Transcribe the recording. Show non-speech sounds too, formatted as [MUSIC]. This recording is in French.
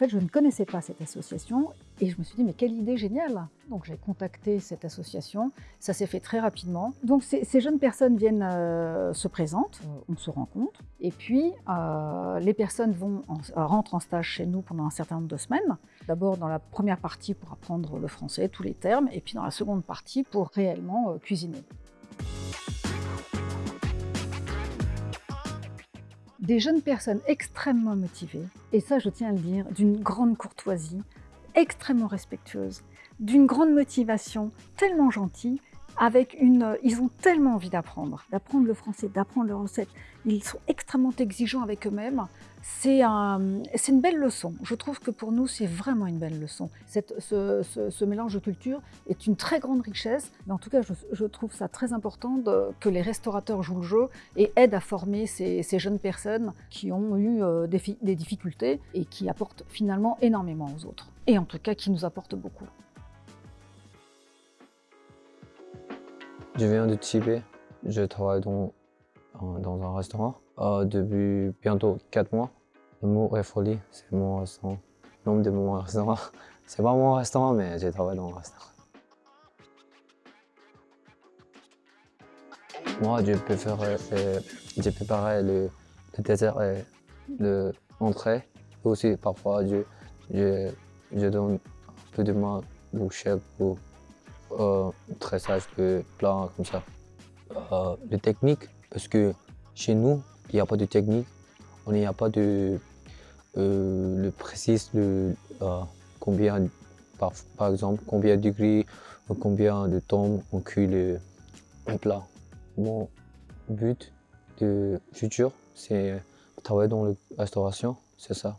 fait, je ne connaissais pas cette association et je me suis dit, mais quelle idée géniale Donc j'ai contacté cette association, ça s'est fait très rapidement. Donc ces, jeunes personnes viennent, euh, se présentent, on se rencontre, et puis euh, les personnes vont rentrent en stage chez nous pendant un certain nombre de semaines. D'abord dans la première partie pour apprendre le français, tous les termes, et puis dans la seconde partie pour réellement cuisiner. Des jeunes personnes extrêmement motivées, et ça je tiens à le dire, d'une grande courtoisie, extrêmement respectueuse, d'une grande motivation, tellement gentille, avec une, ils ont tellement envie d'apprendre, d'apprendre le français, d'apprendre leurs recettes. Ils sont extrêmement exigeants avec eux-mêmes. C'est un, une belle leçon. Je trouve que pour nous, c'est vraiment une belle leçon. Cette, ce, mélange de cultures est une très grande richesse. Mais en tout cas, je, trouve ça très important que les restaurateurs jouent le jeu et aident à former ces, jeunes personnes qui ont eu euh, des, des difficultés et qui apportent finalement énormément aux autres. Et en tout cas, qui nous apportent beaucoup. Je viens de Tibet. Je travaille dans, dans un restaurant euh, depuis bientôt 4 mois. Le mot est folie, c'est mon restaurant. Le nom de mon restaurant. [LAUGHS] C'est pas mon restaurant, mais je travaille dans un restaurant. Moi, je préfère euh, j'ai préparé le, le dessert et l'entrée. Aussi, parfois, je, je, je donne un peu de main au chef pour euh, tressage de plats comme ça. Euh, les techniques, parce que chez nous, il n'y a pas de technique, on n'y a pas de euh, le précis de euh, combien, par, par, exemple, combien de degrés, combien de temps on cuit le, plat. Mon but de futur, c'est travailler dans la restauration, c'est ça.